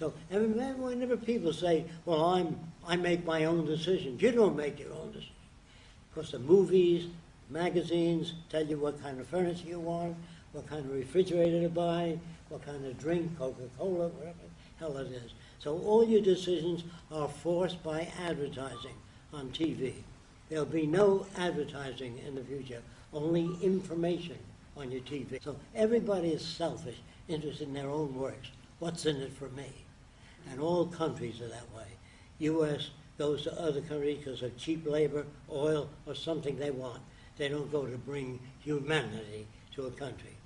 So, whenever people say, well, I'm, I make my own decisions, you don't make your own decisions. Because the movies, magazines tell you what kind of furniture you want, what kind of refrigerator to buy, what kind of drink, Coca-Cola, whatever the hell it is. So all your decisions are forced by advertising on TV. There'll be no advertising in the future, only information on your TV. So everybody is selfish, interested in their own works. What's in it for me? And all countries are that way. U.S. goes to other countries because of cheap labor, oil, or something they want. They don't go to bring humanity to a country.